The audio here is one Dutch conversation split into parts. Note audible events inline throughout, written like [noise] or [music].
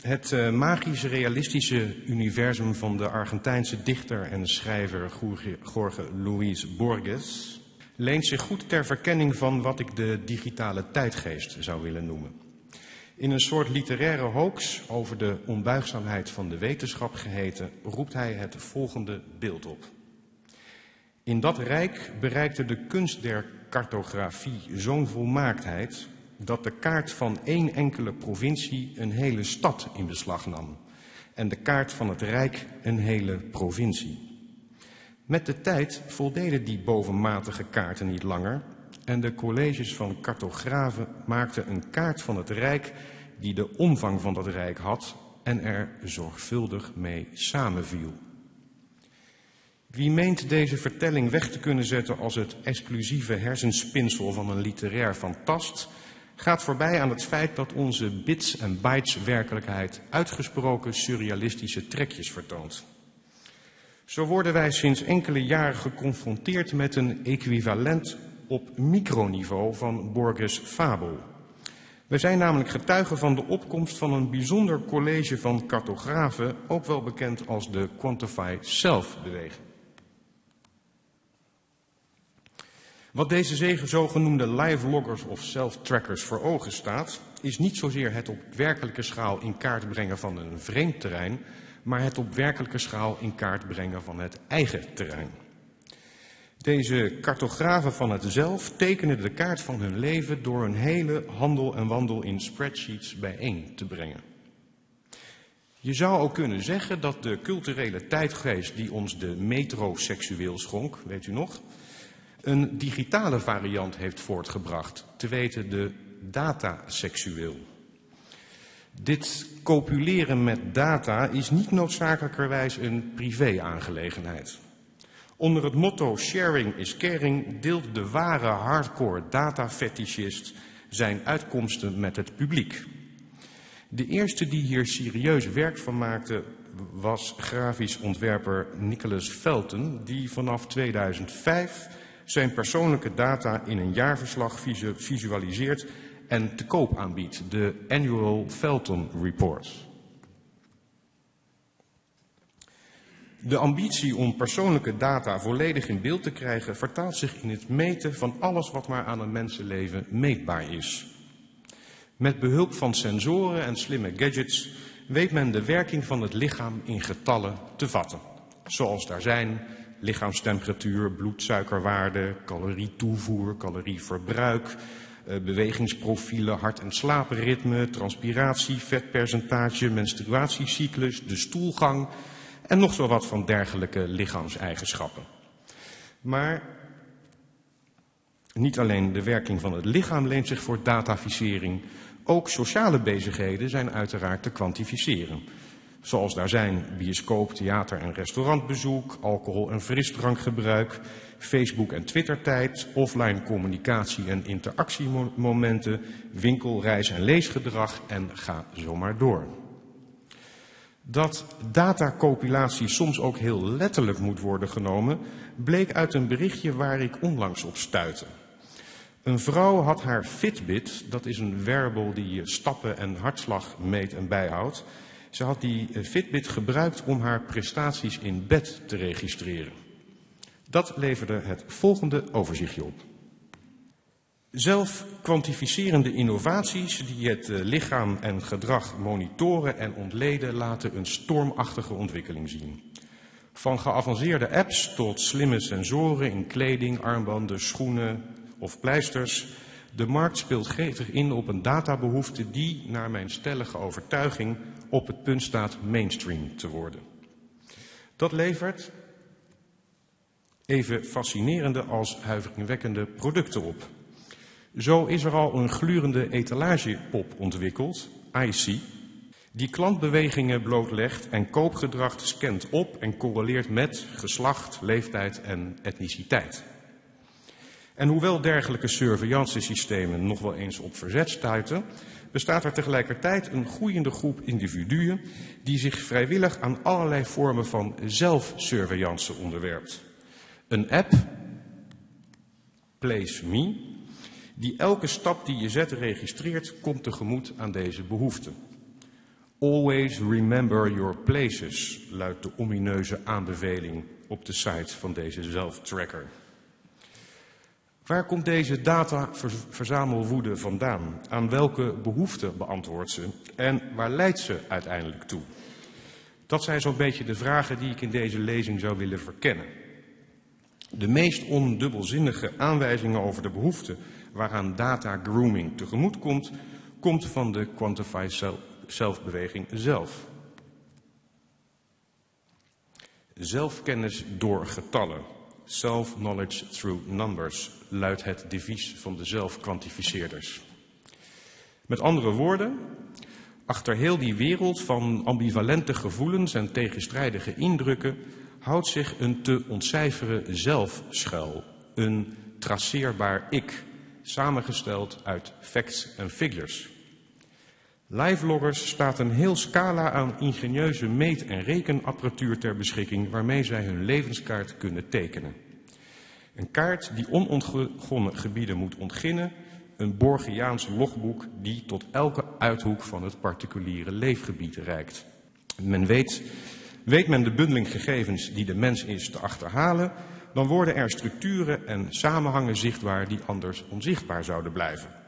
Het uh, magisch realistische universum van de Argentijnse dichter en schrijver Jorge Luis Borges leent zich goed ter verkenning van wat ik de digitale tijdgeest zou willen noemen. In een soort literaire hoax over de onbuigzaamheid van de wetenschap geheten, roept hij het volgende beeld op. In dat rijk bereikte de kunst der cartografie zo'n volmaaktheid dat de kaart van één enkele provincie een hele stad in beslag nam en de kaart van het Rijk een hele provincie. Met de tijd voldeden die bovenmatige kaarten niet langer en de colleges van cartografen maakten een kaart van het Rijk die de omvang van dat Rijk had en er zorgvuldig mee samenviel. Wie meent deze vertelling weg te kunnen zetten als het exclusieve hersenspinsel van een literair fantast, gaat voorbij aan het feit dat onze bits en bytes werkelijkheid uitgesproken surrealistische trekjes vertoont. Zo worden wij sinds enkele jaren geconfronteerd met een equivalent op microniveau van Borges' fabel. We zijn namelijk getuigen van de opkomst van een bijzonder college van cartografen, ook wel bekend als de Quantify Self-beweging. Wat deze zogenoemde live loggers of self-trackers voor ogen staat, is niet zozeer het op werkelijke schaal in kaart brengen van een vreemd terrein, maar het op werkelijke schaal in kaart brengen van het eigen terrein. Deze cartografen van het zelf tekenen de kaart van hun leven door een hele handel en wandel in spreadsheets bijeen te brengen. Je zou ook kunnen zeggen dat de culturele tijdgeest die ons de metroseksueel schonk, weet u nog, een digitale variant heeft voortgebracht, te weten de dataseksueel. Dit copuleren met data is niet noodzakelijkerwijs een privé-aangelegenheid. Onder het motto sharing is caring deelt de ware hardcore data-fetischist zijn uitkomsten met het publiek. De eerste die hier serieus werk van maakte was grafisch ontwerper Nicholas Felton, die vanaf 2005 zijn persoonlijke data in een jaarverslag visualiseert en te koop aanbiedt, de Annual Felton Report. De ambitie om persoonlijke data volledig in beeld te krijgen vertaalt zich in het meten van alles wat maar aan een mensenleven meetbaar is. Met behulp van sensoren en slimme gadgets weet men de werking van het lichaam in getallen te vatten. Zoals daar zijn lichaamstemperatuur, bloedsuikerwaarde, calorietoevoer, calorieverbruik, eh, bewegingsprofielen, hart- en slaapritme, transpiratie, vetpercentage, menstruatiecyclus, de stoelgang en nog zo wat van dergelijke lichaamseigenschappen. Maar niet alleen de werking van het lichaam leent zich voor dataficering, ook sociale bezigheden zijn uiteraard te kwantificeren. Zoals daar zijn bioscoop, theater en restaurantbezoek, alcohol- en frisdrankgebruik, Facebook- en Twittertijd, offline communicatie en interactiemomenten, winkel, reis- en leesgedrag en ga zo maar door. Dat datacopilatie soms ook heel letterlijk moet worden genomen, bleek uit een berichtje waar ik onlangs op stuitte. Een vrouw had haar Fitbit, dat is een wearable die je stappen en hartslag meet en bijhoudt, ze had die eh, Fitbit gebruikt om haar prestaties in bed te registreren. Dat leverde het volgende overzichtje op. Zelf kwantificerende innovaties die het eh, lichaam en gedrag monitoren en ontleden laten een stormachtige ontwikkeling zien. Van geavanceerde apps tot slimme sensoren in kleding, armbanden, schoenen of pleisters. De markt speelt gretig in op een databehoefte die, naar mijn stellige overtuiging, op het punt staat mainstream te worden. Dat levert even fascinerende als huiveringwekkende producten op. Zo is er al een glurende etalagepop ontwikkeld, IC, die klantbewegingen blootlegt en koopgedrag scant op en correleert met geslacht, leeftijd en etniciteit. En hoewel dergelijke surveillancesystemen nog wel eens op verzet stuiten, bestaat er tegelijkertijd een groeiende groep individuen die zich vrijwillig aan allerlei vormen van zelfsurveillance onderwerpt. Een app, Place Me, die elke stap die je zet registreert, komt tegemoet aan deze behoefte. Always remember your places, luidt de omineuze aanbeveling op de site van deze zelftracker. Waar komt deze dataverzamelwoede vandaan? Aan welke behoeften beantwoordt ze? En waar leidt ze uiteindelijk toe? Dat zijn zo'n beetje de vragen die ik in deze lezing zou willen verkennen. De meest ondubbelzinnige aanwijzingen over de behoeften waaraan data grooming tegemoet komt, komt van de Quantify Self-beweging zelf. Zelfkennis door getallen. Self-knowledge through numbers luidt het devies van de zelfkwantificeerders. Met andere woorden, achter heel die wereld van ambivalente gevoelens en tegenstrijdige indrukken houdt zich een te ontcijferen zelf schuil, een traceerbaar ik, samengesteld uit facts en figures. Liveloggers staat een heel scala aan ingenieuze meet- en rekenapparatuur ter beschikking waarmee zij hun levenskaart kunnen tekenen. Een kaart die onontgonnen gebieden moet ontginnen, een Borgiaans logboek die tot elke uithoek van het particuliere leefgebied reikt. Men weet, weet men de bundeling gegevens die de mens is te achterhalen, dan worden er structuren en samenhangen zichtbaar die anders onzichtbaar zouden blijven.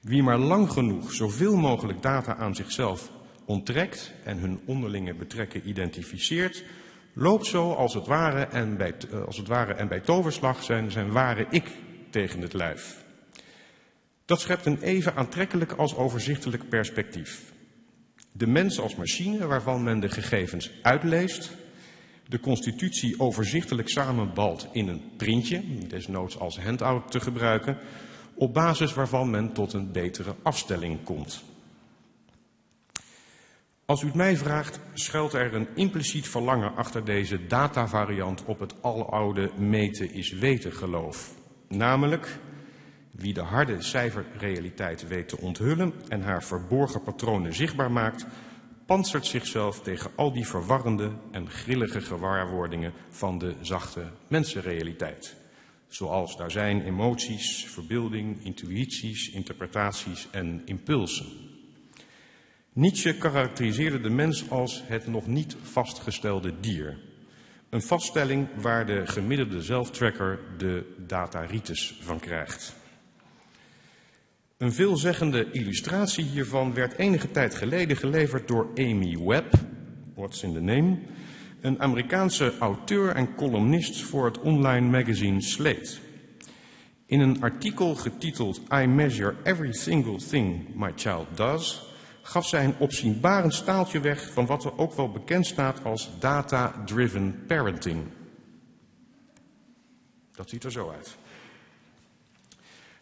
Wie maar lang genoeg zoveel mogelijk data aan zichzelf onttrekt en hun onderlinge betrekken identificeert, loopt zo als het ware en bij, eh, als het ware en bij toverslag zijn, zijn ware ik tegen het lijf. Dat schept een even aantrekkelijk als overzichtelijk perspectief. De mens als machine waarvan men de gegevens uitleest, de constitutie overzichtelijk samenbalt in een printje, desnoods als handout te gebruiken, op basis waarvan men tot een betere afstelling komt. Als u het mij vraagt, schuilt er een impliciet verlangen achter deze datavariant op het aloude meten is weten geloof. Namelijk, wie de harde cijferrealiteit weet te onthullen en haar verborgen patronen zichtbaar maakt, pantsert zichzelf tegen al die verwarrende en grillige gewaarwordingen van de zachte mensenrealiteit. Zoals daar zijn emoties, verbeelding, intuïties, interpretaties en impulsen. Nietzsche karakteriseerde de mens als het nog niet vastgestelde dier. Een vaststelling waar de gemiddelde zelftracker de dataritis van krijgt. Een veelzeggende illustratie hiervan werd enige tijd geleden geleverd door Amy Webb, what's in the name, een Amerikaanse auteur en columnist voor het online magazine Slate. In een artikel getiteld I Measure Every Single Thing My Child Does, gaf zij een opzienbarend staaltje weg van wat er ook wel bekend staat als data-driven parenting. Dat ziet er zo uit.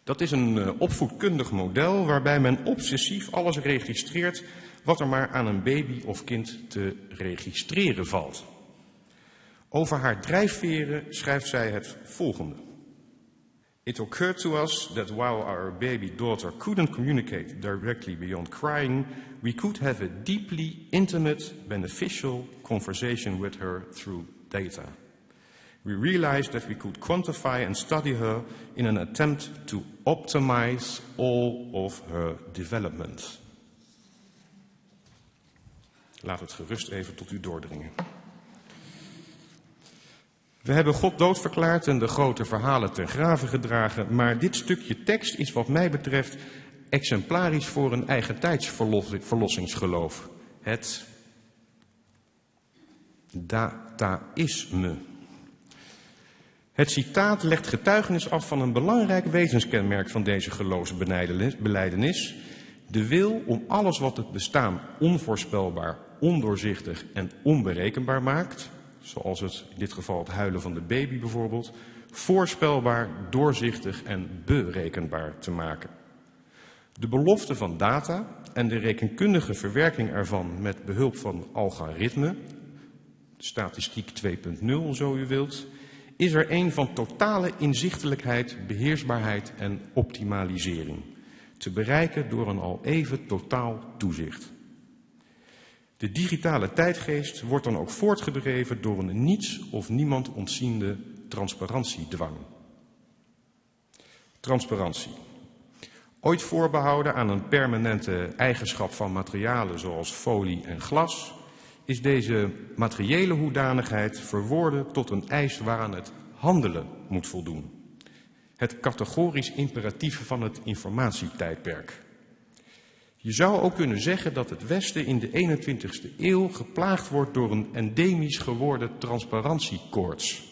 Dat is een uh, opvoedkundig model waarbij men obsessief alles registreert wat er maar aan een baby of kind te registreren valt. Over haar drijfveren schrijft zij het volgende. It occurred to us that while our baby daughter couldn't communicate directly beyond crying, we could have a deeply intimate, beneficial conversation with her through data. We realized that we could quantify and study her in an attempt to optimize all of her development. Laat het gerust even tot u doordringen. We hebben God doodverklaard en de grote verhalen ten graven gedragen, maar dit stukje tekst is wat mij betreft exemplarisch voor een eigen tijdsverlossingsgeloof. Het dataïsme. Het citaat legt getuigenis af van een belangrijk wezenskenmerk van deze geloofsbeleidenis. De wil om alles wat het bestaan onvoorspelbaar, ondoorzichtig en onberekenbaar maakt, zoals het in dit geval het huilen van de baby bijvoorbeeld, voorspelbaar, doorzichtig en berekenbaar te maken. De belofte van data en de rekenkundige verwerking ervan met behulp van algoritme, statistiek 2.0 zo u wilt, is er een van totale inzichtelijkheid, beheersbaarheid en optimalisering. Te bereiken door een al even totaal toezicht. De digitale tijdgeest wordt dan ook voortgedreven door een niets of niemand ontziende transparantiedwang. Transparantie. Ooit voorbehouden aan een permanente eigenschap van materialen zoals folie en glas, is deze materiële hoedanigheid verworden tot een eis waaraan het handelen moet voldoen. Het categorisch imperatief van het informatietijdperk. Je zou ook kunnen zeggen dat het Westen in de 21ste eeuw geplaagd wordt door een endemisch geworden transparantiekoorts.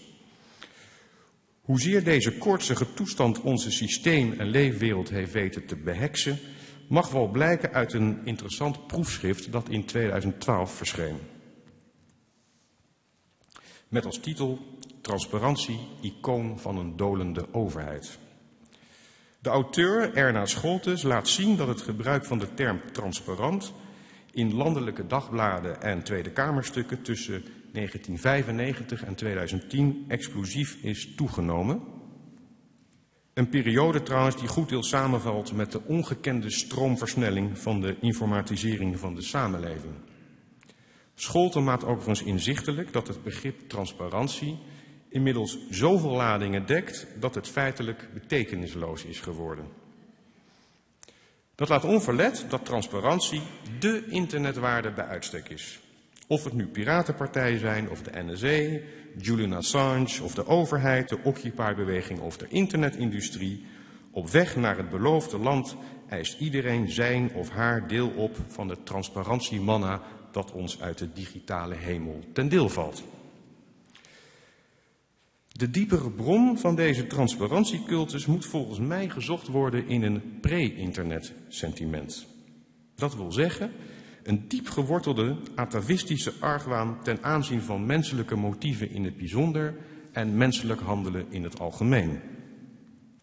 Hoezeer deze koortsige toestand onze systeem en leefwereld heeft weten te beheksen, mag wel blijken uit een interessant proefschrift dat in 2012 verscheen. Met als titel Transparantie, icoon van een dolende overheid. De auteur Erna Scholtes laat zien dat het gebruik van de term transparant in landelijke dagbladen en Tweede Kamerstukken tussen 1995 en 2010 explosief is toegenomen. Een periode trouwens die goed deel samenvalt met de ongekende stroomversnelling van de informatisering van de samenleving. Scholten maakt overigens inzichtelijk dat het begrip transparantie inmiddels zoveel ladingen dekt dat het feitelijk betekenisloos is geworden. Dat laat onverlet dat transparantie dé internetwaarde bij uitstek is. Of het nu piratenpartijen zijn, of de NSA, Julian Assange, of de overheid, de Occupy-beweging of de internetindustrie. Op weg naar het beloofde land eist iedereen zijn of haar deel op van de transparantiemanna dat ons uit de digitale hemel ten deel valt. De diepere bron van deze transparantiecultus moet volgens mij gezocht worden in een pre-internet sentiment. Dat wil zeggen, een diep gewortelde atavistische argwaan ten aanzien van menselijke motieven in het bijzonder en menselijk handelen in het algemeen.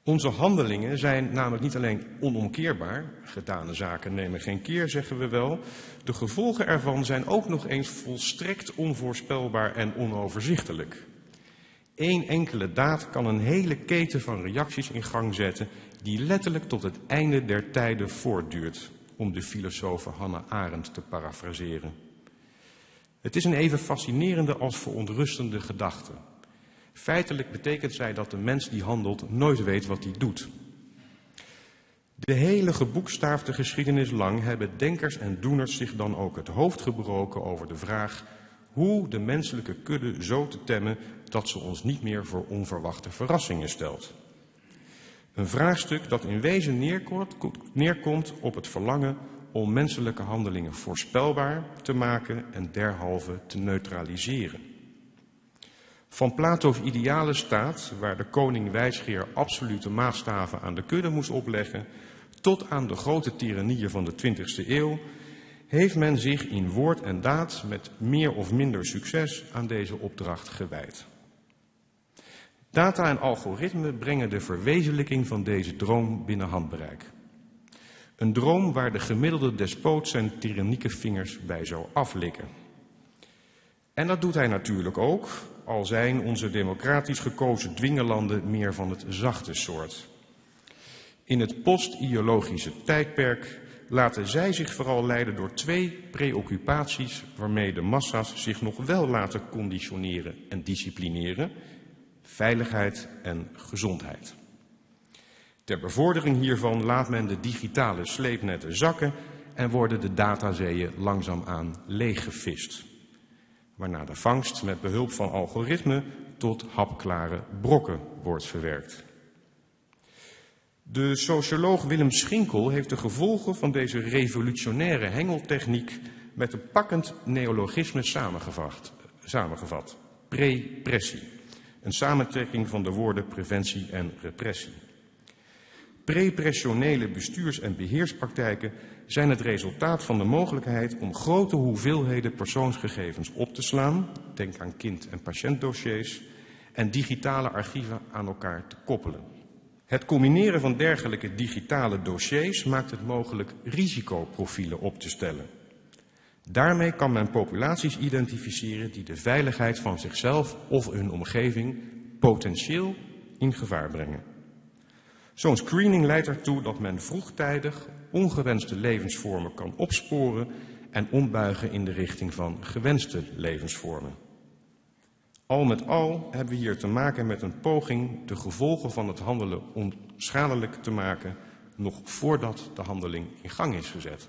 Onze handelingen zijn namelijk niet alleen onomkeerbaar, gedane zaken nemen geen keer, zeggen we wel. De gevolgen ervan zijn ook nog eens volstrekt onvoorspelbaar en onoverzichtelijk. Eén enkele daad kan een hele keten van reacties in gang zetten die letterlijk tot het einde der tijden voortduurt, om de filosoof Hannah Arendt te parafraseren. Het is een even fascinerende als verontrustende gedachte. Feitelijk betekent zij dat de mens die handelt nooit weet wat hij doet. De hele geboekstaafde geschiedenis lang hebben denkers en doeners zich dan ook het hoofd gebroken over de vraag hoe de menselijke kudde zo te temmen dat ze ons niet meer voor onverwachte verrassingen stelt. Een vraagstuk dat in wezen neerkomt op het verlangen om menselijke handelingen voorspelbaar te maken en derhalve te neutraliseren. Van Plato's ideale staat, waar de koning wijsgeer absolute maatstaven aan de kudde moest opleggen, tot aan de grote tyrannieën van de 20e eeuw, heeft men zich in woord en daad met meer of minder succes aan deze opdracht gewijd. Data en algoritme brengen de verwezenlijking van deze droom binnen handbereik. Een droom waar de gemiddelde despoot zijn tyrannieke vingers bij zou aflikken. En dat doet hij natuurlijk ook, al zijn onze democratisch gekozen dwingelanden meer van het zachte soort. In het post-ideologische tijdperk laten zij zich vooral leiden door twee preoccupaties waarmee de massa's zich nog wel laten conditioneren en disciplineren, veiligheid en gezondheid. Ter bevordering hiervan laat men de digitale sleepnetten zakken en worden de datazeeën langzaamaan leeggevist. Waarna de vangst met behulp van algoritme tot hapklare brokken wordt verwerkt. De socioloog Willem Schinkel heeft de gevolgen van deze revolutionaire hengeltechniek met een pakkend neologisme samengevat. samengevat. Prepressie. Een samentrekking van de woorden preventie en repressie. Prepressionele bestuurs- en beheerspraktijken zijn het resultaat van de mogelijkheid om grote hoeveelheden persoonsgegevens op te slaan, denk aan kind- en patiëntdossiers, en digitale archieven aan elkaar te koppelen. Het combineren van dergelijke digitale dossiers maakt het mogelijk risicoprofielen op te stellen. Daarmee kan men populaties identificeren die de veiligheid van zichzelf of hun omgeving potentieel in gevaar brengen. Zo'n screening leidt ertoe dat men vroegtijdig ongewenste levensvormen kan opsporen en ombuigen in de richting van gewenste levensvormen. Al met al hebben we hier te maken met een poging de gevolgen van het handelen onschadelijk te maken nog voordat de handeling in gang is gezet.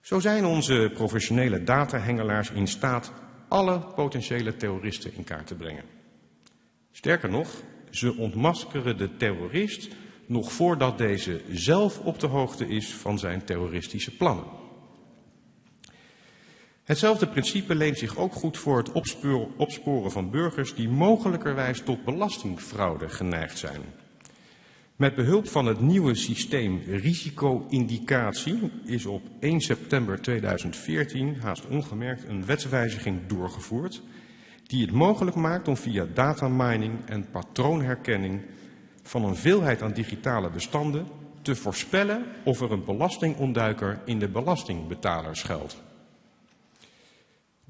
Zo zijn onze professionele datahengelaars in staat alle potentiële terroristen in kaart te brengen. Sterker nog, ze ontmaskeren de terrorist nog voordat deze zelf op de hoogte is van zijn terroristische plannen. Hetzelfde principe leent zich ook goed voor het opsporen van burgers die mogelijkerwijs tot belastingfraude geneigd zijn. Met behulp van het nieuwe systeem risico-indicatie is op 1 september 2014 haast ongemerkt een wetswijziging doorgevoerd die het mogelijk maakt om via datamining en patroonherkenning van een veelheid aan digitale bestanden te voorspellen of er een belastingontduiker in de belastingbetaler schuilt.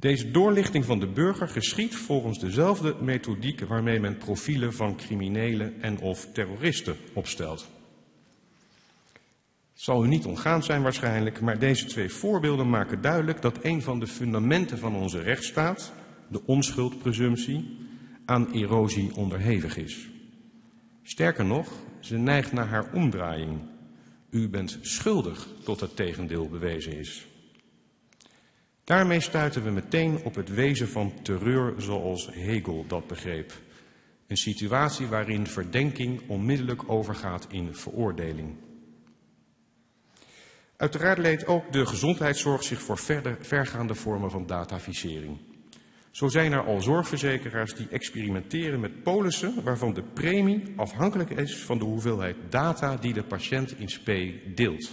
Deze doorlichting van de burger geschiet volgens dezelfde methodiek waarmee men profielen van criminelen en of terroristen opstelt. Het zal u niet ontgaan zijn waarschijnlijk, maar deze twee voorbeelden maken duidelijk dat een van de fundamenten van onze rechtsstaat, de onschuldpresumptie, aan erosie onderhevig is. Sterker nog, ze neigt naar haar omdraaiing. U bent schuldig tot het tegendeel bewezen is. Daarmee stuiten we meteen op het wezen van terreur zoals Hegel dat begreep. Een situatie waarin verdenking onmiddellijk overgaat in veroordeling. Uiteraard leed ook de gezondheidszorg zich voor verder, vergaande vormen van dataficering. Zo zijn er al zorgverzekeraars die experimenteren met polissen waarvan de premie afhankelijk is van de hoeveelheid data die de patiënt in spe deelt.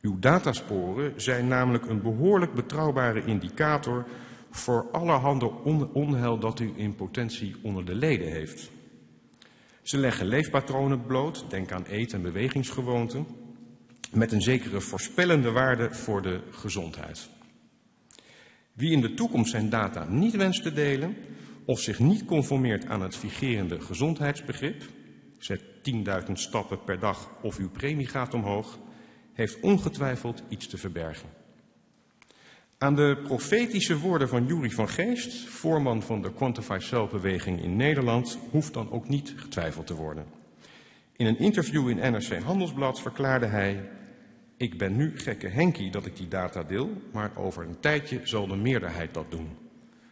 Uw datasporen zijn namelijk een behoorlijk betrouwbare indicator voor allerhande on onheil dat u in potentie onder de leden heeft. Ze leggen leefpatronen bloot, denk aan eet- en bewegingsgewoonten, met een zekere voorspellende waarde voor de gezondheid. Wie in de toekomst zijn data niet wenst te delen of zich niet conformeert aan het vigerende gezondheidsbegrip, zet 10.000 stappen per dag of uw premie gaat omhoog, heeft ongetwijfeld iets te verbergen. Aan de profetische woorden van Jury van Geest, voorman van de Quantify Self-beweging in Nederland, hoeft dan ook niet getwijfeld te worden. In een interview in NRC Handelsblad verklaarde hij: Ik ben nu gekke Henkie dat ik die data deel, maar over een tijdje zal de meerderheid dat doen.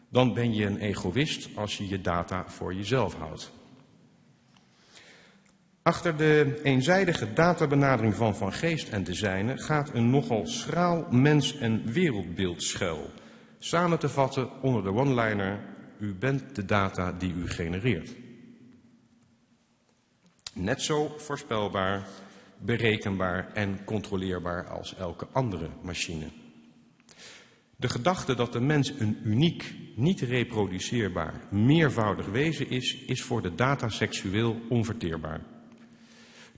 Dan ben je een egoïst als je je data voor jezelf houdt. Achter de eenzijdige databenadering van Van Geest en de gaat een nogal schraal mens- en wereldbeeld schuil. Samen te vatten onder de one-liner, u bent de data die u genereert. Net zo voorspelbaar, berekenbaar en controleerbaar als elke andere machine. De gedachte dat de mens een uniek, niet reproduceerbaar, meervoudig wezen is, is voor de data seksueel onverteerbaar.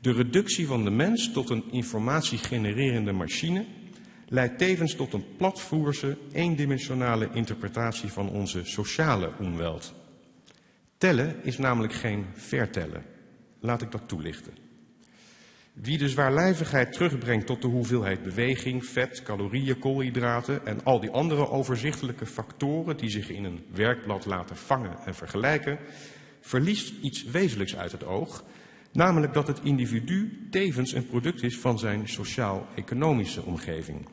De reductie van de mens tot een informatiegenererende machine leidt tevens tot een platvoerse, eendimensionale interpretatie van onze sociale onweld. Tellen is namelijk geen vertellen. Laat ik dat toelichten. Wie de zwaarlijvigheid terugbrengt tot de hoeveelheid beweging, vet, calorieën, koolhydraten en al die andere overzichtelijke factoren die zich in een werkblad laten vangen en vergelijken, verliest iets wezenlijks uit het oog Namelijk dat het individu tevens een product is van zijn sociaal-economische omgeving.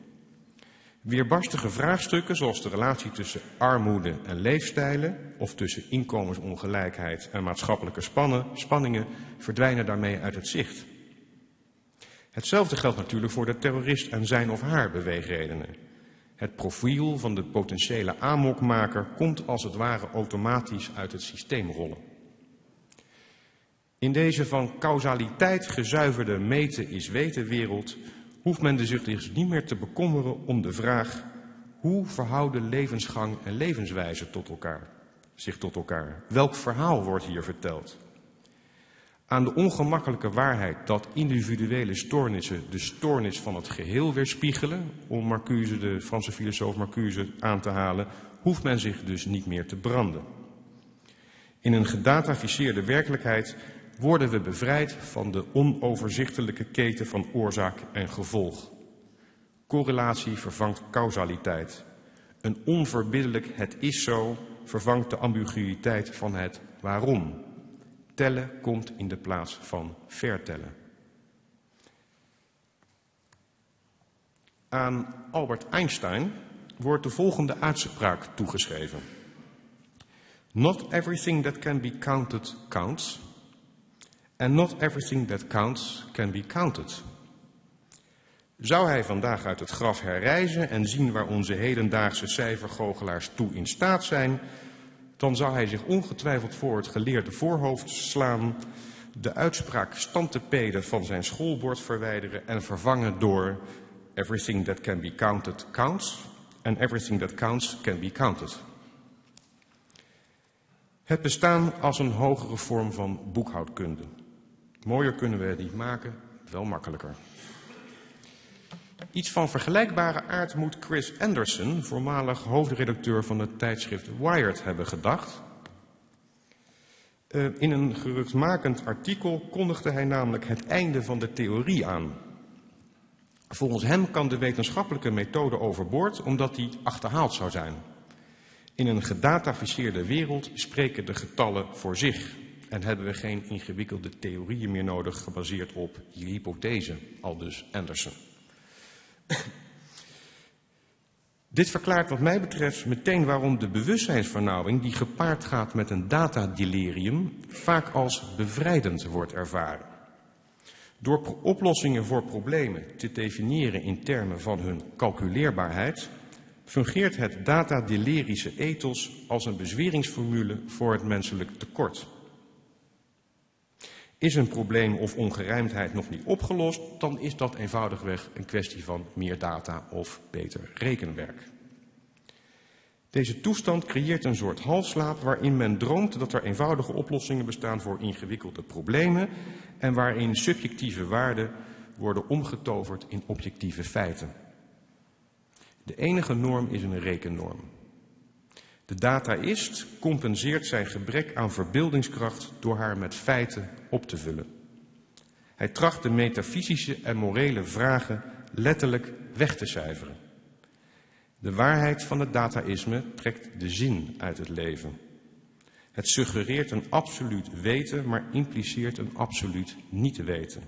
Weerbarstige vraagstukken zoals de relatie tussen armoede en leefstijlen of tussen inkomensongelijkheid en maatschappelijke spannen, spanningen verdwijnen daarmee uit het zicht. Hetzelfde geldt natuurlijk voor de terrorist en zijn of haar beweegredenen. Het profiel van de potentiële amokmaker komt als het ware automatisch uit het systeem rollen. In deze van causaliteit gezuiverde meten is weten wereld hoeft men zich dus niet meer te bekommeren om de vraag hoe verhouden levensgang en levenswijze tot elkaar, zich tot elkaar? Welk verhaal wordt hier verteld? Aan de ongemakkelijke waarheid dat individuele stoornissen de stoornis van het geheel weerspiegelen, om Marcuse, de Franse filosoof Marcuse, aan te halen, hoeft men zich dus niet meer te branden. In een gedataficeerde werkelijkheid worden we bevrijd van de onoverzichtelijke keten van oorzaak en gevolg. Correlatie vervangt causaliteit. Een onverbiddelijk het is zo vervangt de ambiguïteit van het waarom. Tellen komt in de plaats van vertellen. Aan Albert Einstein wordt de volgende uitspraak toegeschreven. Not everything that can be counted counts. And not everything that counts can be counted. Zou hij vandaag uit het graf herreizen en zien waar onze hedendaagse cijfergoochelaars toe in staat zijn, dan zou hij zich ongetwijfeld voor het geleerde voorhoofd slaan, de uitspraak stantepeden van zijn schoolbord verwijderen en vervangen door everything that can be counted counts and everything that counts can be counted. Het bestaan als een hogere vorm van boekhoudkunde. Mooier kunnen we het niet maken, wel makkelijker. Iets van vergelijkbare aard moet Chris Anderson, voormalig hoofdredacteur van het tijdschrift Wired, hebben gedacht. Uh, in een geruchtmakend artikel kondigde hij namelijk het einde van de theorie aan. Volgens hem kan de wetenschappelijke methode overboord omdat die achterhaald zou zijn. In een gedataficeerde wereld spreken de getallen voor zich en hebben we geen ingewikkelde theorieën meer nodig gebaseerd op je hypothese, aldus Anderson. [coughs] Dit verklaart wat mij betreft meteen waarom de bewustzijnsvernauwing die gepaard gaat met een datadelirium vaak als bevrijdend wordt ervaren. Door oplossingen voor problemen te definiëren in termen van hun calculeerbaarheid, fungeert het datadelerische ethos als een bezweringsformule voor het menselijk tekort. Is een probleem of ongerijmdheid nog niet opgelost, dan is dat eenvoudigweg een kwestie van meer data of beter rekenwerk. Deze toestand creëert een soort halfslaap waarin men droomt dat er eenvoudige oplossingen bestaan voor ingewikkelde problemen en waarin subjectieve waarden worden omgetoverd in objectieve feiten. De enige norm is een rekennorm. De dataist compenseert zijn gebrek aan verbeeldingskracht door haar met feiten op te vullen. Hij tracht de metafysische en morele vragen letterlijk weg te cijferen. De waarheid van het dataïsme trekt de zin uit het leven. Het suggereert een absoluut weten, maar impliceert een absoluut niet te weten.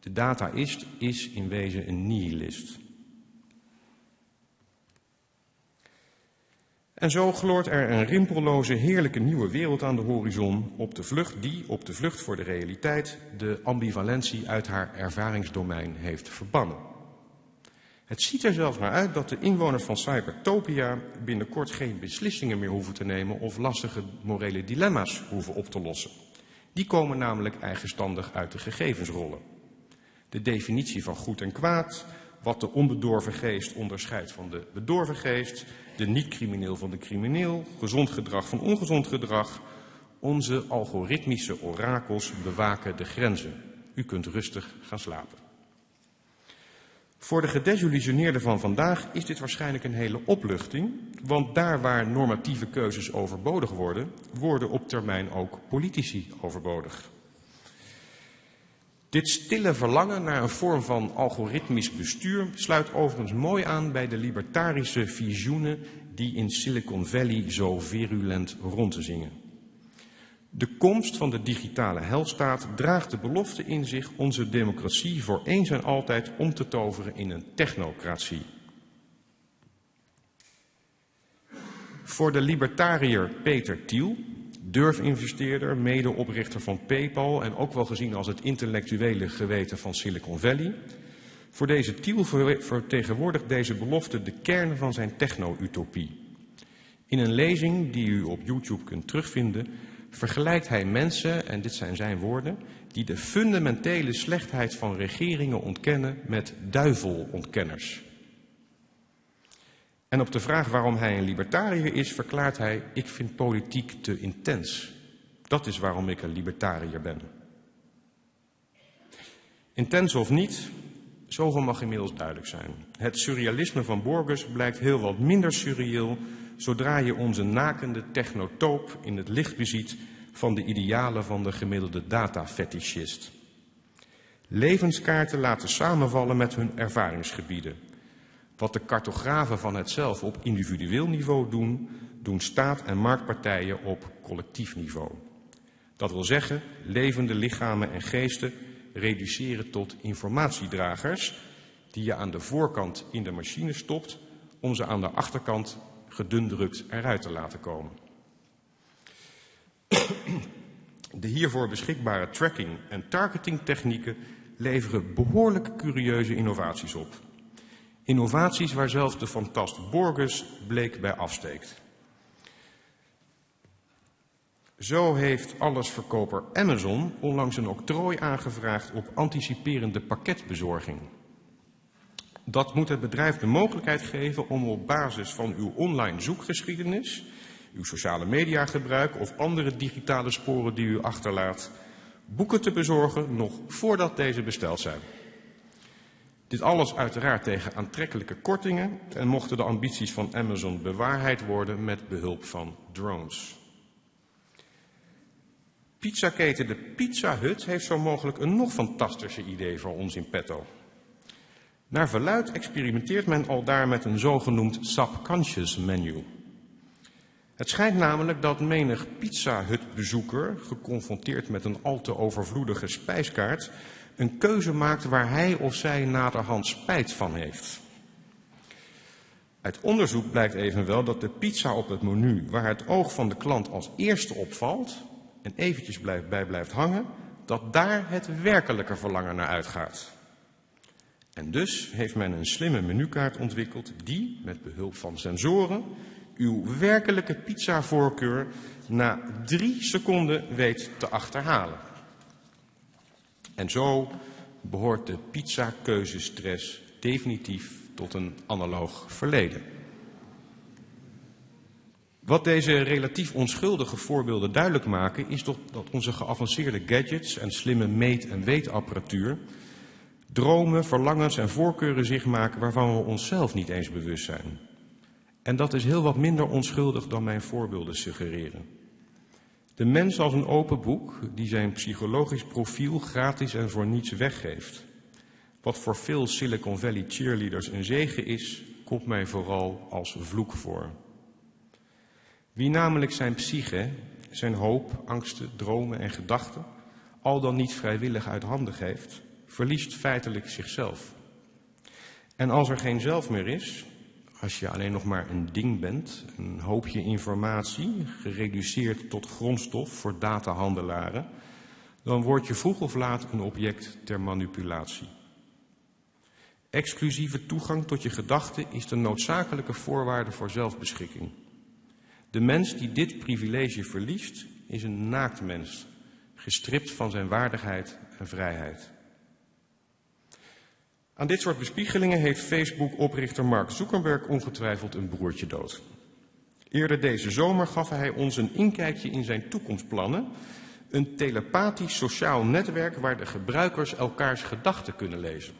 De dataist is in wezen een nihilist. En zo gloort er een rimpelloze, heerlijke nieuwe wereld aan de horizon op de vlucht die, op de vlucht voor de realiteit, de ambivalentie uit haar ervaringsdomein heeft verbannen. Het ziet er zelfs naar uit dat de inwoners van Cybertopia binnenkort geen beslissingen meer hoeven te nemen of lastige morele dilemma's hoeven op te lossen. Die komen namelijk eigenstandig uit de gegevensrollen. De definitie van goed en kwaad, wat de onbedorven geest onderscheidt van de bedorven geest, de niet-crimineel van de crimineel, gezond gedrag van ongezond gedrag. Onze algoritmische orakels bewaken de grenzen. U kunt rustig gaan slapen. Voor de gedesillusioneerden van vandaag is dit waarschijnlijk een hele opluchting, want daar waar normatieve keuzes overbodig worden, worden op termijn ook politici overbodig. Dit stille verlangen naar een vorm van algoritmisch bestuur sluit overigens mooi aan bij de libertarische visioenen die in Silicon Valley zo virulent rond te zingen. De komst van de digitale helstaat draagt de belofte in zich onze democratie voor eens en altijd om te toveren in een technocratie. Voor de libertariër Peter Thiel durfinvesteerder, medeoprichter van PayPal en ook wel gezien als het intellectuele geweten van Silicon Valley. Voor deze Thiel vertegenwoordigt deze belofte de kern van zijn techno-utopie. In een lezing die u op YouTube kunt terugvinden, vergelijkt hij mensen, en dit zijn zijn woorden, die de fundamentele slechtheid van regeringen ontkennen met duivelontkenners. En op de vraag waarom hij een libertariër is, verklaart hij: Ik vind politiek te intens. Dat is waarom ik een libertariër ben. Intens of niet, zoveel mag inmiddels duidelijk zijn. Het surrealisme van Borges blijkt heel wat minder surreëel zodra je onze nakende technotoop in het licht beziet van de idealen van de gemiddelde datafetischist. Levenskaarten laten samenvallen met hun ervaringsgebieden. Wat de cartografen van het zelf op individueel niveau doen, doen staat en marktpartijen op collectief niveau. Dat wil zeggen, levende lichamen en geesten reduceren tot informatiedragers die je aan de voorkant in de machine stopt om ze aan de achterkant gedundrukt eruit te laten komen. De hiervoor beschikbare tracking- en targetingtechnieken leveren behoorlijk curieuze innovaties op. Innovaties waar zelfs de fantast Borges bleek bij afsteekt. Zo heeft allesverkoper Amazon onlangs een octrooi aangevraagd op anticiperende pakketbezorging. Dat moet het bedrijf de mogelijkheid geven om op basis van uw online zoekgeschiedenis, uw sociale mediagebruik of andere digitale sporen die u achterlaat, boeken te bezorgen nog voordat deze besteld zijn. Dit alles uiteraard tegen aantrekkelijke kortingen en mochten de ambities van Amazon bewaarheid worden met behulp van drones. Pizzaketen de Pizza Hut heeft zo mogelijk een nog fantastischer idee voor ons in petto. Naar verluid experimenteert men al daar met een zogenoemd subconscious menu. Het schijnt namelijk dat menig Pizza Hut bezoeker, geconfronteerd met een al te overvloedige spijskaart, een keuze maakt waar hij of zij naderhand spijt van heeft. Uit onderzoek blijkt evenwel dat de pizza op het menu, waar het oog van de klant als eerste opvalt en eventjes bij blijft hangen, dat daar het werkelijke verlangen naar uitgaat. En dus heeft men een slimme menukaart ontwikkeld die, met behulp van sensoren, uw werkelijke pizzavoorkeur na drie seconden weet te achterhalen. En zo behoort de pizzakeuzestress definitief tot een analoog verleden. Wat deze relatief onschuldige voorbeelden duidelijk maken, is dat onze geavanceerde gadgets en slimme meet- en weetapparatuur dromen, verlangens en voorkeuren zich maken waarvan we onszelf niet eens bewust zijn. En dat is heel wat minder onschuldig dan mijn voorbeelden suggereren. De mens als een open boek die zijn psychologisch profiel gratis en voor niets weggeeft. Wat voor veel Silicon Valley cheerleaders een zegen is, komt mij vooral als vloek voor. Wie namelijk zijn psyche, zijn hoop, angsten, dromen en gedachten al dan niet vrijwillig uit handen geeft, verliest feitelijk zichzelf. En als er geen zelf meer is, als je alleen nog maar een ding bent, een hoopje informatie, gereduceerd tot grondstof voor datahandelaren, dan word je vroeg of laat een object ter manipulatie. Exclusieve toegang tot je gedachten is de noodzakelijke voorwaarde voor zelfbeschikking. De mens die dit privilege verliest, is een naakt mens, gestript van zijn waardigheid en vrijheid. Aan dit soort bespiegelingen heeft Facebook-oprichter Mark Zuckerberg ongetwijfeld een broertje dood. Eerder deze zomer gaf hij ons een inkijkje in zijn toekomstplannen. Een telepathisch sociaal netwerk waar de gebruikers elkaars gedachten kunnen lezen.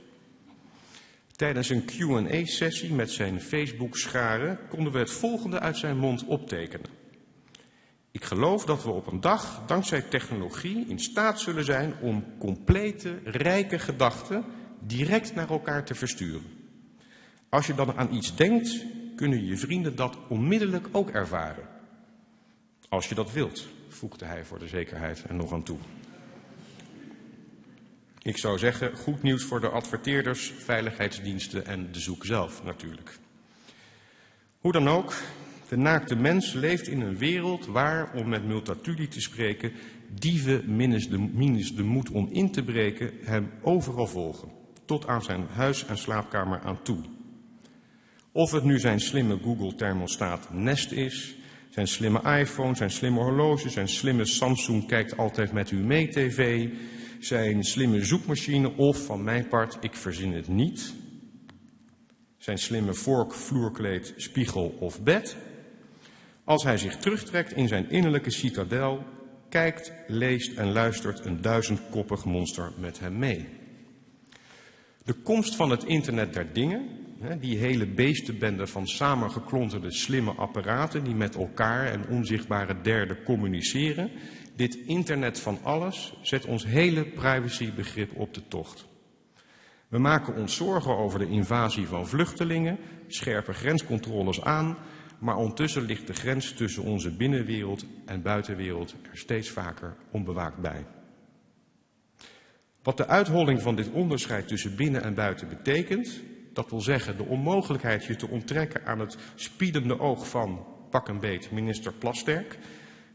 Tijdens een QA-sessie met zijn Facebook-scharen konden we het volgende uit zijn mond optekenen. Ik geloof dat we op een dag, dankzij technologie, in staat zullen zijn om complete, rijke gedachten direct naar elkaar te versturen. Als je dan aan iets denkt, kunnen je vrienden dat onmiddellijk ook ervaren. Als je dat wilt, voegde hij voor de zekerheid er nog aan toe. Ik zou zeggen, goed nieuws voor de adverteerders, veiligheidsdiensten en de zoek zelf natuurlijk. Hoe dan ook, de naakte mens leeft in een wereld waar, om met Multatuli te spreken, dieven minus de, minus de moed om in te breken hem overal volgen tot aan zijn huis en slaapkamer aan toe. Of het nu zijn slimme Google thermostaat Nest is, zijn slimme iPhone, zijn slimme horloge, zijn slimme Samsung kijkt altijd met u mee tv, zijn slimme zoekmachine of van mijn part, ik verzin het niet, zijn slimme vork, vloerkleed, spiegel of bed. Als hij zich terugtrekt in zijn innerlijke citadel, kijkt, leest en luistert een duizendkoppig monster met hem mee. De komst van het internet der dingen, die hele beestenbende van samengeklonterde slimme apparaten die met elkaar en onzichtbare derden communiceren, dit internet van alles zet ons hele privacybegrip op de tocht. We maken ons zorgen over de invasie van vluchtelingen, scherpe grenscontroles aan, maar ondertussen ligt de grens tussen onze binnenwereld en buitenwereld er steeds vaker onbewaakt bij. Wat de uitholling van dit onderscheid tussen binnen en buiten betekent, dat wil zeggen de onmogelijkheid je te onttrekken aan het spiedende oog van pak een beet minister Plasterk,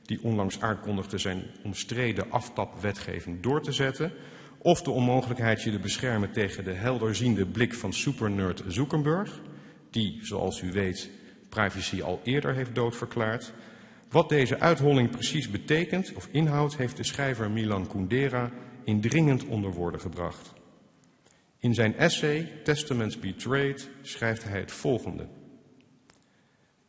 die onlangs aankondigde zijn omstreden aftapwetgeving door te zetten, of de onmogelijkheid je te beschermen tegen de helderziende blik van supernerd Zuckerberg, die, zoals u weet, privacy al eerder heeft doodverklaard. Wat deze uitholling precies betekent of inhoudt, heeft de schrijver Milan Kundera indringend onder woorden gebracht. In zijn essay Testaments Betrayed schrijft hij het volgende.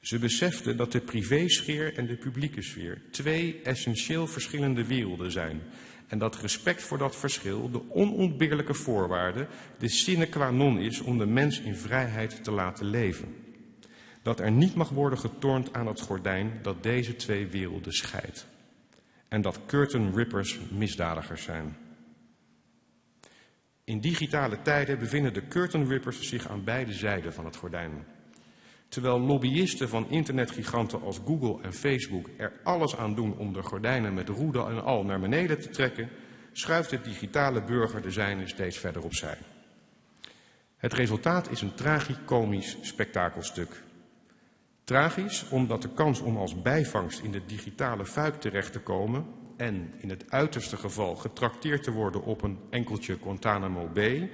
Ze beseften dat de privésfeer en de publieke sfeer twee essentieel verschillende werelden zijn en dat respect voor dat verschil de onontbeerlijke voorwaarde, de sine qua non is om de mens in vrijheid te laten leven. Dat er niet mag worden getornd aan het gordijn dat deze twee werelden scheidt. En dat curtain rippers misdadigers zijn. In digitale tijden bevinden de curtain rippers zich aan beide zijden van het gordijn. Terwijl lobbyisten van internetgiganten als Google en Facebook er alles aan doen om de gordijnen met roede en al naar beneden te trekken, schuift de digitale burger de zijne steeds verder opzij. Het resultaat is een tragicomisch spektakelstuk. Tragisch omdat de kans om als bijvangst in de digitale fuik terecht te komen en in het uiterste geval getrakteerd te worden op een enkeltje Guantanamo Bay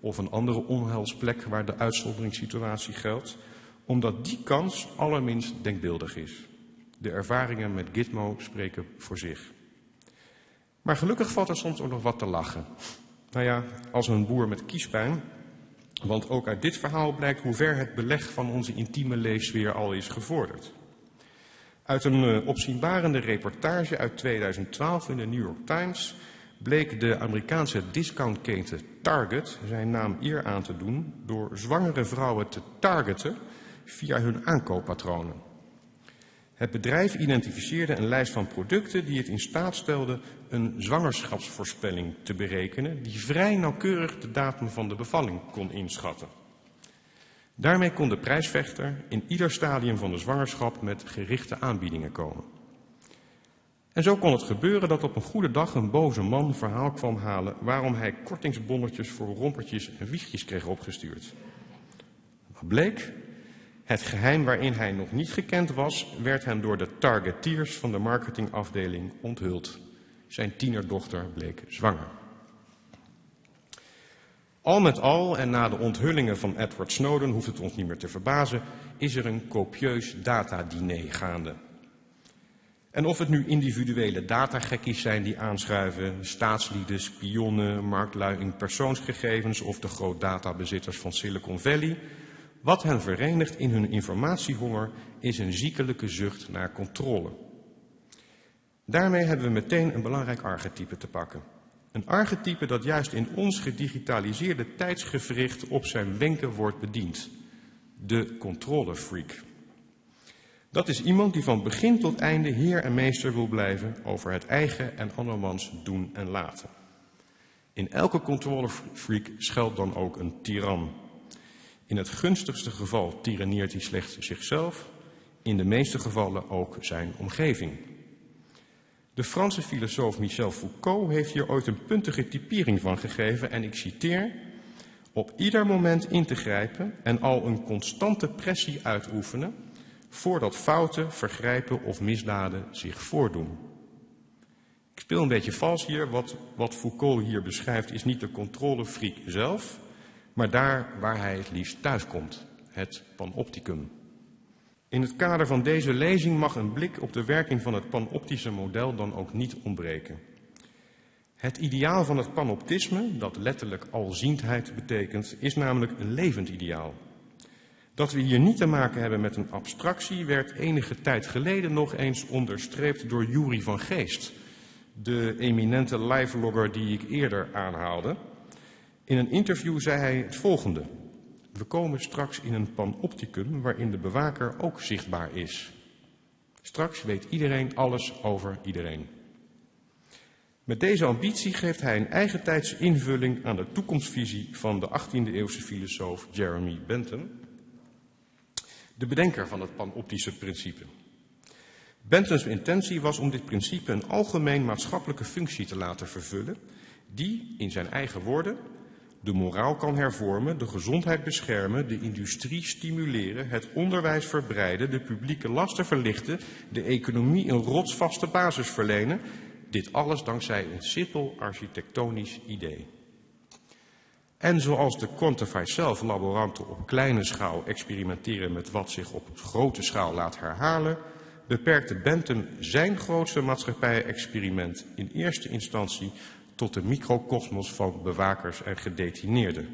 of een andere onheilsplek waar de uitzonderingssituatie geldt, omdat die kans allerminst denkbeeldig is. De ervaringen met Gitmo spreken voor zich. Maar gelukkig valt er soms ook nog wat te lachen. Nou ja, als een boer met kiespijn. Want ook uit dit verhaal blijkt hoe ver het beleg van onze intieme leefsfeer al is gevorderd. Uit een uh, opzienbarende reportage uit 2012 in de New York Times bleek de Amerikaanse discountketen Target zijn naam eer aan te doen door zwangere vrouwen te targeten via hun aankooppatronen. Het bedrijf identificeerde een lijst van producten die het in staat stelde een zwangerschapsvoorspelling te berekenen die vrij nauwkeurig de datum van de bevalling kon inschatten. Daarmee kon de prijsvechter in ieder stadium van de zwangerschap met gerichte aanbiedingen komen. En zo kon het gebeuren dat op een goede dag een boze man verhaal kwam halen waarom hij kortingsbonnetjes voor rompertjes en wiegjes kreeg opgestuurd. Wat bleek? Het geheim waarin hij nog niet gekend was, werd hem door de targeteers van de marketingafdeling onthuld. Zijn tienerdochter bleek zwanger. Al met al, en na de onthullingen van Edward Snowden hoeft het ons niet meer te verbazen, is er een copieus datadiner gaande. En of het nu individuele datagekkies zijn die aanschuiven, staatslieden, spionnen, marktlui in persoonsgegevens of de grootdatabezitters van Silicon Valley, wat hen verenigt in hun informatiehonger is een ziekelijke zucht naar controle. Daarmee hebben we meteen een belangrijk archetype te pakken. Een archetype dat juist in ons gedigitaliseerde tijdsgevricht op zijn wenken wordt bediend. De controlefreak. Dat is iemand die van begin tot einde heer en meester wil blijven over het eigen en andermans doen en laten. In elke controlefreak schuilt dan ook een tiran. In het gunstigste geval tiranneert hij slechts zichzelf, in de meeste gevallen ook zijn omgeving. De Franse filosoof Michel Foucault heeft hier ooit een puntige typering van gegeven en ik citeer, op ieder moment in te grijpen en al een constante pressie uitoefenen voordat fouten, vergrijpen of misdaden zich voordoen. Ik speel een beetje vals hier, wat, wat Foucault hier beschrijft is niet de controlefreak zelf, maar daar waar hij het liefst thuiskomt, het panopticum. In het kader van deze lezing mag een blik op de werking van het panoptische model dan ook niet ontbreken. Het ideaal van het panoptisme, dat letterlijk alziendheid betekent, is namelijk een levend ideaal. Dat we hier niet te maken hebben met een abstractie werd enige tijd geleden nog eens onderstreept door Jury van Geest, de eminente livelogger die ik eerder aanhaalde. In een interview zei hij het volgende. We komen straks in een panopticum waarin de bewaker ook zichtbaar is. Straks weet iedereen alles over iedereen. Met deze ambitie geeft hij een eigentijdse invulling aan de toekomstvisie van de 18e eeuwse filosoof Jeremy Bentham. de bedenker van het panoptische principe. Bentham's intentie was om dit principe een algemeen maatschappelijke functie te laten vervullen, die, in zijn eigen woorden, de moraal kan hervormen, de gezondheid beschermen, de industrie stimuleren, het onderwijs verbreiden, de publieke lasten verlichten, de economie een rotsvaste basis verlenen. Dit alles dankzij een simpel architectonisch idee. En zoals de Quantify Self laboranten op kleine schaal experimenteren met wat zich op grote schaal laat herhalen, beperkte Bentham zijn grootste maatschappij-experiment in eerste instantie tot de microcosmos van bewakers en gedetineerden.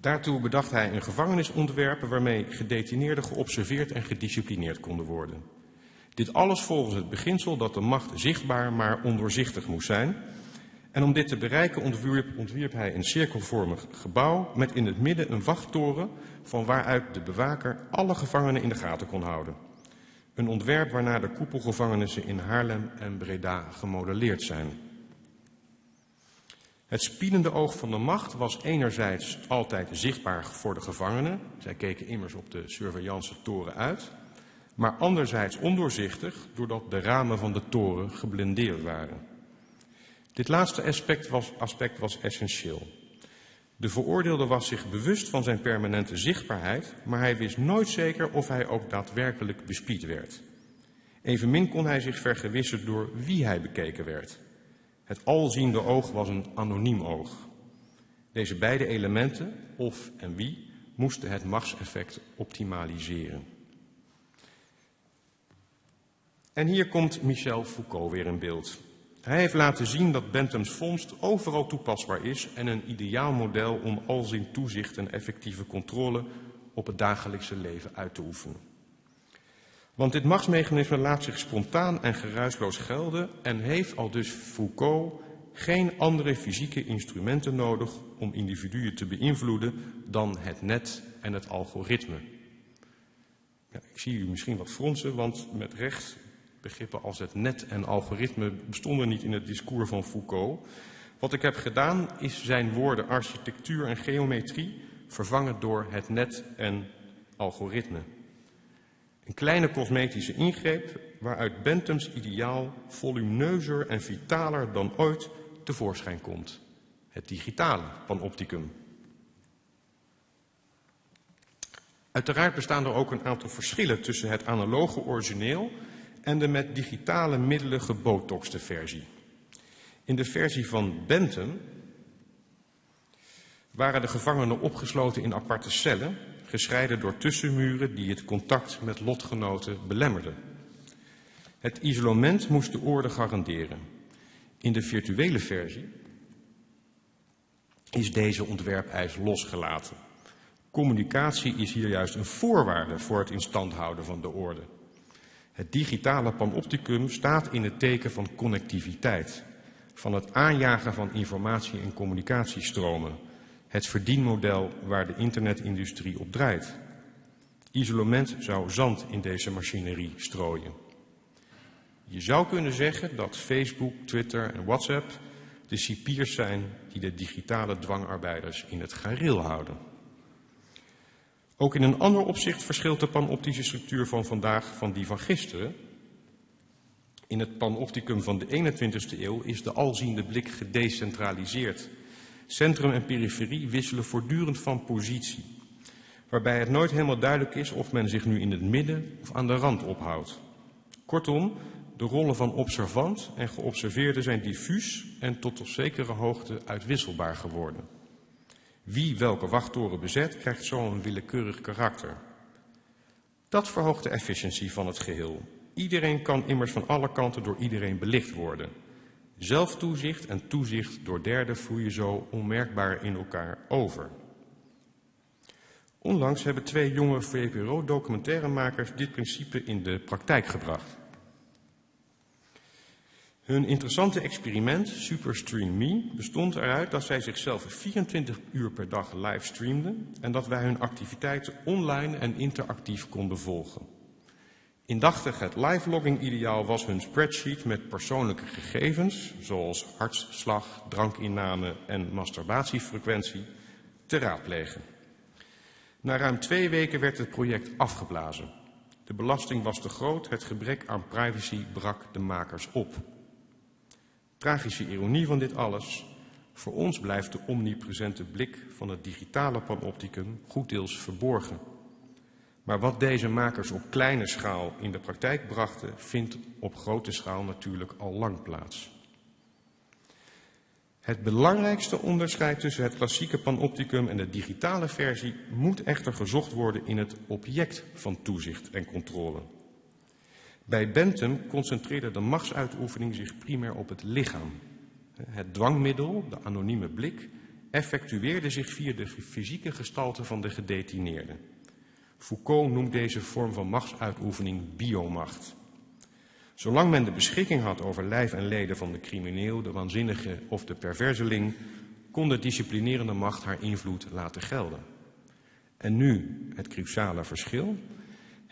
Daartoe bedacht hij een gevangenisontwerp waarmee gedetineerden geobserveerd en gedisciplineerd konden worden. Dit alles volgens het beginsel dat de macht zichtbaar maar ondoorzichtig moest zijn. En om dit te bereiken ontwierp hij een cirkelvormig gebouw met in het midden een wachttoren van waaruit de bewaker alle gevangenen in de gaten kon houden. Een ontwerp waarna de koepelgevangenissen in Haarlem en Breda gemodelleerd zijn. Het spiedende oog van de macht was enerzijds altijd zichtbaar voor de gevangenen. Zij keken immers op de surveillance toren uit. Maar anderzijds ondoorzichtig doordat de ramen van de toren geblindeerd waren. Dit laatste aspect was, aspect was essentieel. De veroordeelde was zich bewust van zijn permanente zichtbaarheid, maar hij wist nooit zeker of hij ook daadwerkelijk bespied werd. Evenmin kon hij zich vergewissen door wie hij bekeken werd. Het alziende oog was een anoniem oog. Deze beide elementen, of en wie, moesten het machtseffect optimaliseren. En hier komt Michel Foucault weer in beeld. Hij heeft laten zien dat Bentham's vondst overal toepasbaar is en een ideaal model om alzin toezicht en effectieve controle op het dagelijkse leven uit te oefenen. Want dit machtsmechanisme laat zich spontaan en geruisloos gelden en heeft al dus Foucault geen andere fysieke instrumenten nodig om individuen te beïnvloeden dan het net en het algoritme. Ja, ik zie u misschien wat fronsen, want met recht begrippen als het net en algoritme bestonden niet in het discours van Foucault. Wat ik heb gedaan is zijn woorden architectuur en geometrie vervangen door het net en algoritme. Een kleine cosmetische ingreep waaruit Bentham's ideaal volumineuzer en vitaler dan ooit tevoorschijn komt. Het digitale panopticum. Uiteraard bestaan er ook een aantal verschillen tussen het analoge origineel en de met digitale middelen gebotoxte versie. In de versie van Bentham waren de gevangenen opgesloten in aparte cellen, gescheiden door tussenmuren die het contact met lotgenoten belemmerden. Het isolement moest de orde garanderen. In de virtuele versie is deze ontwerpeis losgelaten. Communicatie is hier juist een voorwaarde voor het instand houden van de orde. Het digitale panopticum staat in het teken van connectiviteit, van het aanjagen van informatie- en communicatiestromen, het verdienmodel waar de internetindustrie op draait. Isolement zou zand in deze machinerie strooien. Je zou kunnen zeggen dat Facebook, Twitter en WhatsApp de cipiers zijn die de digitale dwangarbeiders in het gareel houden. Ook in een ander opzicht verschilt de panoptische structuur van vandaag van die van gisteren. In het panopticum van de 21ste eeuw is de alziende blik gedecentraliseerd. Centrum en periferie wisselen voortdurend van positie, waarbij het nooit helemaal duidelijk is of men zich nu in het midden of aan de rand ophoudt. Kortom, de rollen van observant en geobserveerde zijn diffuus en tot op zekere hoogte uitwisselbaar geworden. Wie welke wachttoren bezet, krijgt zo een willekeurig karakter. Dat verhoogt de efficiëntie van het geheel. Iedereen kan immers van alle kanten door iedereen belicht worden. Zelftoezicht en toezicht door derden vloeien zo onmerkbaar in elkaar over. Onlangs hebben twee jonge VPRO-documentairemakers dit principe in de praktijk gebracht. Hun interessante experiment, Superstream Me, bestond eruit dat zij zichzelf 24 uur per dag livestreamden en dat wij hun activiteiten online en interactief konden volgen. Indachtig het live-logging ideaal was hun spreadsheet met persoonlijke gegevens, zoals hartslag, drankinname en masturbatiefrequentie, te raadplegen. Na ruim twee weken werd het project afgeblazen. De belasting was te groot, het gebrek aan privacy brak de makers op. Tragische ironie van dit alles. Voor ons blijft de omnipresente blik van het digitale panopticum goed deels verborgen. Maar wat deze makers op kleine schaal in de praktijk brachten, vindt op grote schaal natuurlijk al lang plaats. Het belangrijkste onderscheid tussen het klassieke panopticum en de digitale versie moet echter gezocht worden in het object van toezicht en controle. Bij Bentham concentreerde de machtsuitoefening zich primair op het lichaam. Het dwangmiddel, de anonieme blik, effectueerde zich via de fysieke gestalte van de gedetineerde. Foucault noemt deze vorm van machtsuitoefening biomacht. Zolang men de beschikking had over lijf en leden van de crimineel, de waanzinnige of de perverseling, kon de disciplinerende macht haar invloed laten gelden. En nu het cruciale verschil.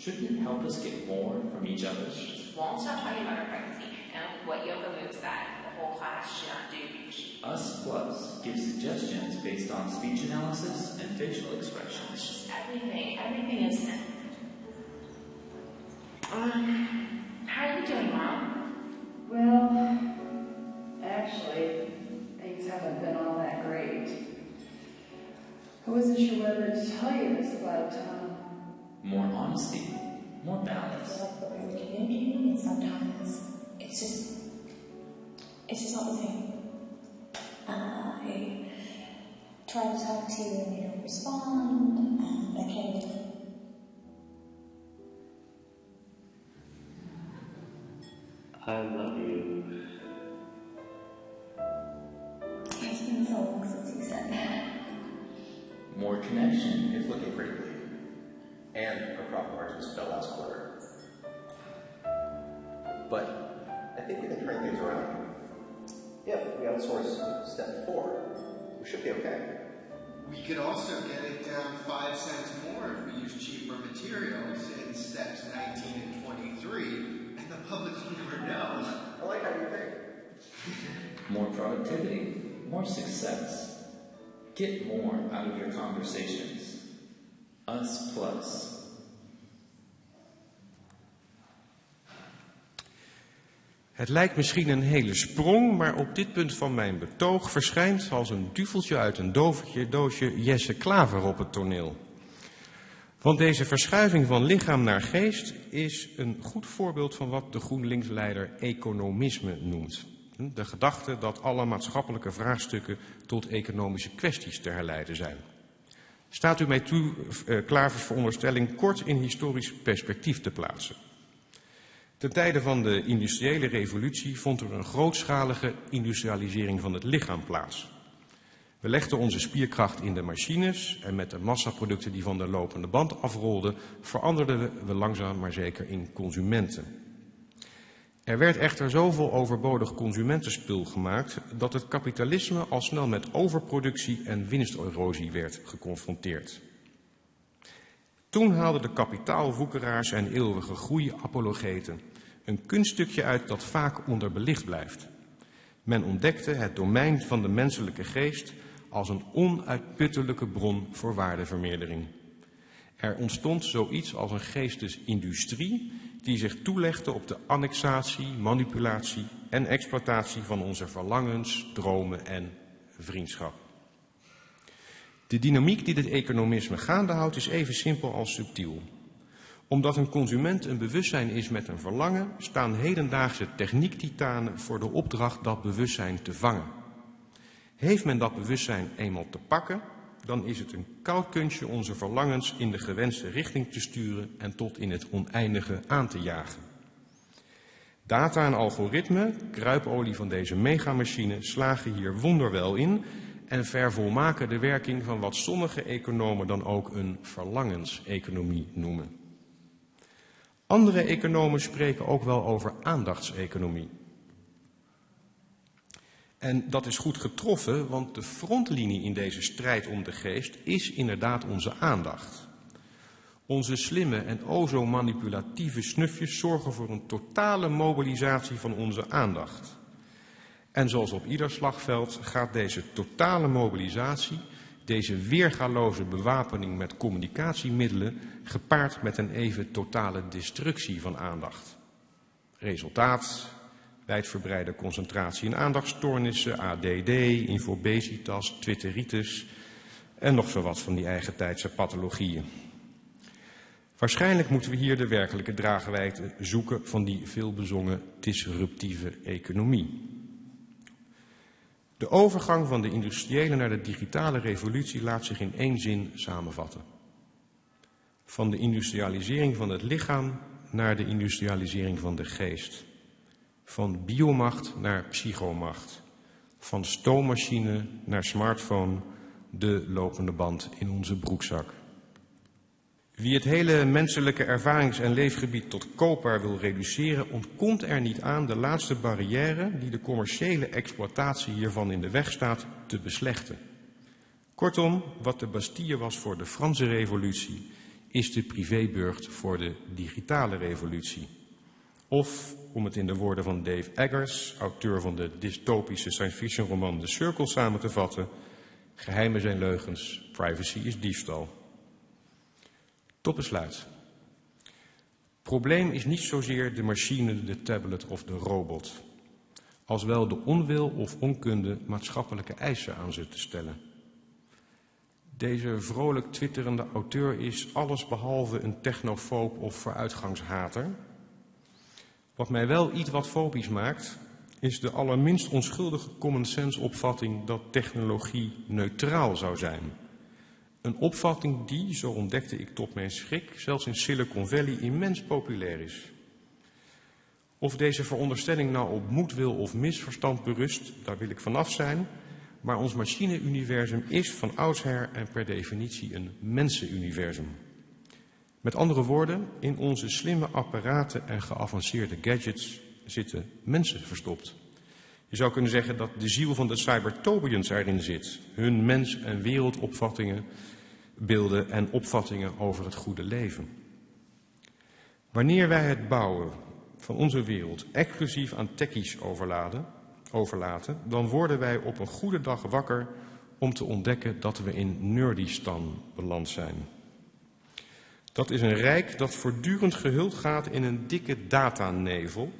Shouldn't it help us get more from each other? She just won't stop talking about her pregnancy and what yoga moves that the whole class should not do Us Plus gives suggestions based on speech analysis and facial it's expressions. just everything. Everything is. in. Um, how are you doing, Mom? Well, actually, things haven't been all that great. I wasn't sure whether to tell you this about Tom. More honesty, more balance. feel like we're communicating, and sometimes it's just, it's just not the same. Uh, I try to talk to you and you don't respond, and I can't. I love you. It's been so long since you said that. More connection. is looking pretty bleak. And our profit margins fell last quarter. But I think we can turn things around. If we outsource step four, we should be okay. We could also get it down five cents more if we use cheaper materials in steps 19 and 23, and the public will never know. I like how you think. More productivity, more success. Get more out of your conversations. Us Plus. Het lijkt misschien een hele sprong, maar op dit punt van mijn betoog verschijnt als een duveltje uit een dovertje doosje Jesse Klaver op het toneel. Want deze verschuiving van lichaam naar geest is een goed voorbeeld van wat de GroenLinks-leider economisme noemt. De gedachte dat alle maatschappelijke vraagstukken tot economische kwesties te herleiden zijn. Staat u mij toe eh, Klavers veronderstelling kort in historisch perspectief te plaatsen? Ten tijde van de industriële revolutie vond er een grootschalige industrialisering van het lichaam plaats. We legden onze spierkracht in de machines en met de massaproducten die van de lopende band afrolden, veranderden we langzaam maar zeker in consumenten. Er werd echter zoveel overbodig consumentenspul gemaakt dat het kapitalisme al snel met overproductie en winsterosie werd geconfronteerd. Toen haalden de kapitaalwoekeraars en eeuwige groeiapologeten een kunststukje uit dat vaak onderbelicht blijft. Men ontdekte het domein van de menselijke geest als een onuitputtelijke bron voor waardevermeerdering. Er ontstond zoiets als een geestesindustrie die zich toelegde op de annexatie, manipulatie en exploitatie van onze verlangens, dromen en vriendschap. De dynamiek die dit economisme gaande houdt is even simpel als subtiel. Omdat een consument een bewustzijn is met een verlangen, staan hedendaagse techniektitanen voor de opdracht dat bewustzijn te vangen. Heeft men dat bewustzijn eenmaal te pakken, dan is het een koud kunstje onze verlangens in de gewenste richting te sturen en tot in het oneindige aan te jagen. Data en algoritme, kruipolie van deze megamachine, slagen hier wonderwel in en vervolmaken de werking van wat sommige economen dan ook een verlangenseconomie noemen. Andere economen spreken ook wel over aandachtseconomie. En dat is goed getroffen, want de frontlinie in deze strijd om de geest is inderdaad onze aandacht. Onze slimme en o zo manipulatieve snufjes zorgen voor een totale mobilisatie van onze aandacht. En zoals op ieder slagveld gaat deze totale mobilisatie, deze weergaloze bewapening met communicatiemiddelen, gepaard met een even totale destructie van aandacht. Resultaat, wijdverbreide concentratie- en aandachtstoornissen, ADD, infobesitas, twitteritis en nog zo wat van die eigentijdse pathologieën. Waarschijnlijk moeten we hier de werkelijke draagwijte zoeken van die veelbezongen disruptieve economie. De overgang van de industriële naar de digitale revolutie laat zich in één zin samenvatten. Van de industrialisering van het lichaam naar de industrialisering van de geest. Van biomacht naar psychomacht. Van stoommachine naar smartphone, de lopende band in onze broekzak. Wie het hele menselijke ervarings- en leefgebied tot koopbaar wil reduceren, ontkomt er niet aan de laatste barrière die de commerciële exploitatie hiervan in de weg staat, te beslechten. Kortom, wat de Bastille was voor de Franse revolutie, is de privéburgt voor de digitale revolutie. Of, om het in de woorden van Dave Eggers, auteur van de dystopische science fiction roman The Circle samen te vatten, geheimen zijn leugens, privacy is diefstal. Tot besluit. Probleem is niet zozeer de machine, de tablet of de robot, als wel de onwil of onkunde maatschappelijke eisen aan ze te stellen. Deze vrolijk twitterende auteur is allesbehalve een technofoob of vooruitgangshater. Wat mij wel iets wat fobisch maakt, is de allerminst onschuldige common sense opvatting dat technologie neutraal zou zijn. Een opvatting die, zo ontdekte ik tot mijn schrik, zelfs in Silicon Valley immens populair is. Of deze veronderstelling nou op moedwil of misverstand berust, daar wil ik vanaf zijn. Maar ons machine-universum is van oudsher en per definitie een mensenuniversum. Met andere woorden, in onze slimme apparaten en geavanceerde gadgets zitten mensen verstopt. Je zou kunnen zeggen dat de ziel van de cybertobians erin zit. Hun mens- en wereldopvattingen, beelden en opvattingen over het goede leven. Wanneer wij het bouwen van onze wereld exclusief aan techies overladen, overlaten, dan worden wij op een goede dag wakker om te ontdekken dat we in Nerdistan beland zijn. Dat is een rijk dat voortdurend gehuld gaat in een dikke datanevel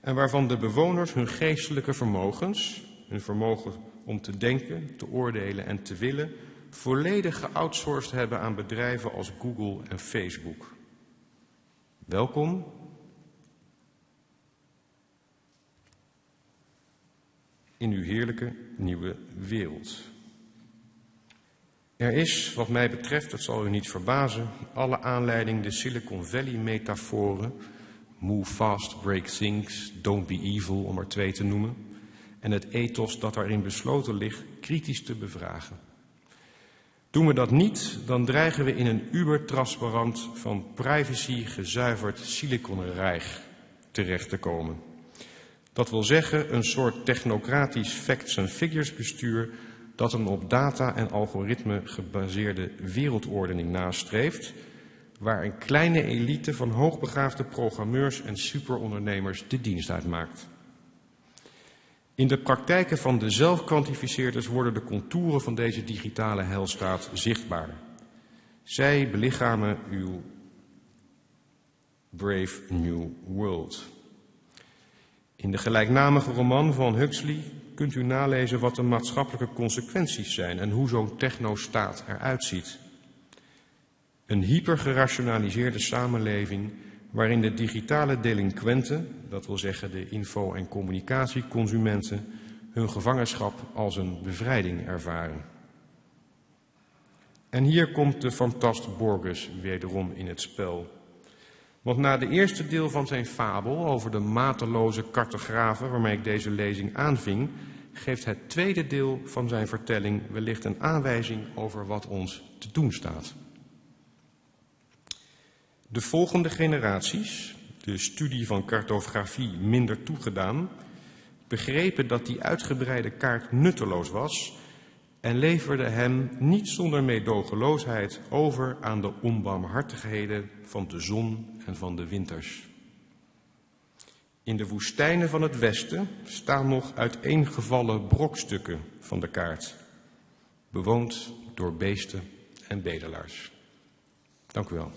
en waarvan de bewoners hun geestelijke vermogens, hun vermogen om te denken, te oordelen en te willen, volledig geoutsourced hebben aan bedrijven als Google en Facebook. Welkom in uw heerlijke nieuwe wereld. Er is, wat mij betreft, dat zal u niet verbazen, alle aanleiding de Silicon Valley-metaforen, move fast, break things, don't be evil, om er twee te noemen, en het ethos dat daarin besloten ligt, kritisch te bevragen. Doen we dat niet, dan dreigen we in een ubertransparant van privacy gezuiverd siliconrijk terecht te komen. Dat wil zeggen een soort technocratisch facts and figures bestuur dat een op data en algoritme gebaseerde wereldordening nastreeft, waar een kleine elite van hoogbegaafde programmeurs en superondernemers de dienst uitmaakt. In de praktijken van de zelfkwantificeerders worden de contouren van deze digitale heilstaat zichtbaar. Zij belichamen uw Brave New World. In de gelijknamige roman van Huxley kunt u nalezen wat de maatschappelijke consequenties zijn en hoe zo'n technostaat eruit ziet. Een hypergerationaliseerde samenleving waarin de digitale delinquenten, dat wil zeggen de info- en communicatieconsumenten, hun gevangenschap als een bevrijding ervaren. En hier komt de fantast Borges wederom in het spel. Want na de eerste deel van zijn fabel over de mateloze cartografen waarmee ik deze lezing aanving, geeft het tweede deel van zijn vertelling wellicht een aanwijzing over wat ons te doen staat. De volgende generaties, de studie van cartografie minder toegedaan, begrepen dat die uitgebreide kaart nutteloos was en leverden hem niet zonder meedogenloosheid over aan de onbarmhartigheden van de zon en van de winters. In de woestijnen van het westen staan nog uiteengevallen brokstukken van de kaart, bewoond door beesten en bedelaars. Dank u wel.